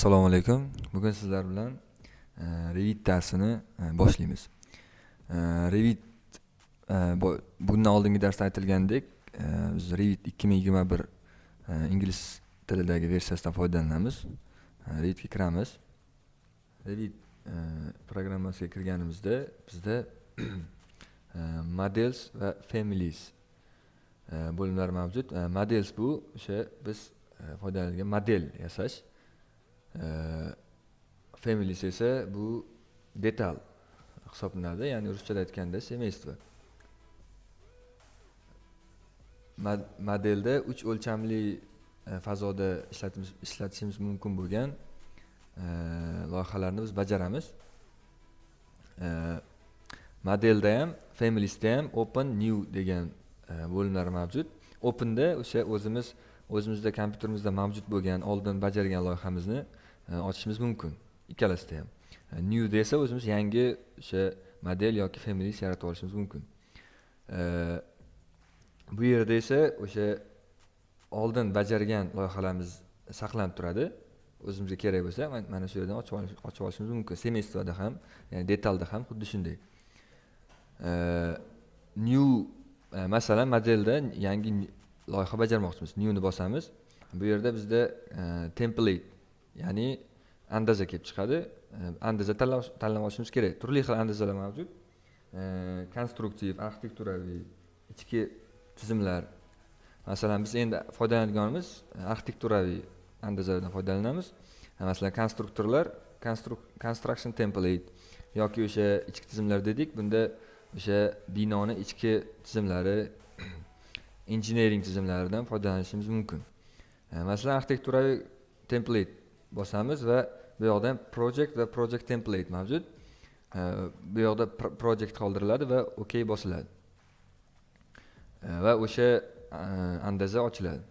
assalomu alaykum. Bugun sizlar bilan e, revit darsini e, boshlaymiz. E, revit e, bundan oldingi darsda aytilgandek e, biz revit ikki ming yigirma bir e, ingliz tilidagi versiyasidan foydalanamiz. Revitga kiramiz. Revit programmasiga kirganimizda bizda models va families bo'limlari mavjud. Models bu o'sha biz foydalanadigan model yasash. Families esa bu detal hisoblanadi. Ya'ni ruschada aytganda семейство modelda uch o'lchamli e, fazoda ishlatishimiz mumkin bo'lgan e, loyihalarni biz bajaramiz. E, modelda ham familiesda ham open new degan bo'limlar mavjud. Openda o'sha o'zimiz o'zimizda kompyuterimizda mavjud bo'lgan oldin bajargan loyihamizni e, ochishimiz mumkin. Ikkalasida ham. E, new desa o'zimiz yangi o'sha model yoki families yaratib olishimiz mumkin. E, bu yerda esa o'sha oldin bajargan loyihalarimiz saqlanib turadi. O'zimizga kerak bo'lsa mana shu yerdan ochib olishimiz mumkin. Semestrda ham ya'ni detalda ham xuddi shunday. New masalan modelda yangi loyiha bajarmoqchimiz. Newni bosamiz. Bu yerda bizda e, template ya'ni andaza kelib chiqadi. E, andaza tanlab olishimiz kerak. Turli xil andazalar mavjud. E, konstruktiv arxitekturaviy ichki tizimlar. Masalan biz endi foydalanadiganimiz arxitekturaviy andazalardan foydalanamiz. Masalan konstruktorlar construction template yoki o'sha ichki tizimlar dedik. Bunda o'sha binoni ichki tizimlari engineering tizimlaridan foydalanishimiz mumkin. E, masalan arxitekturaviy template bosamiz va bu yoqda project va project template mavjud. E, bu yoqda project qoldiriladi va ok bosiladi. E, va o'sha andaza ochiladi.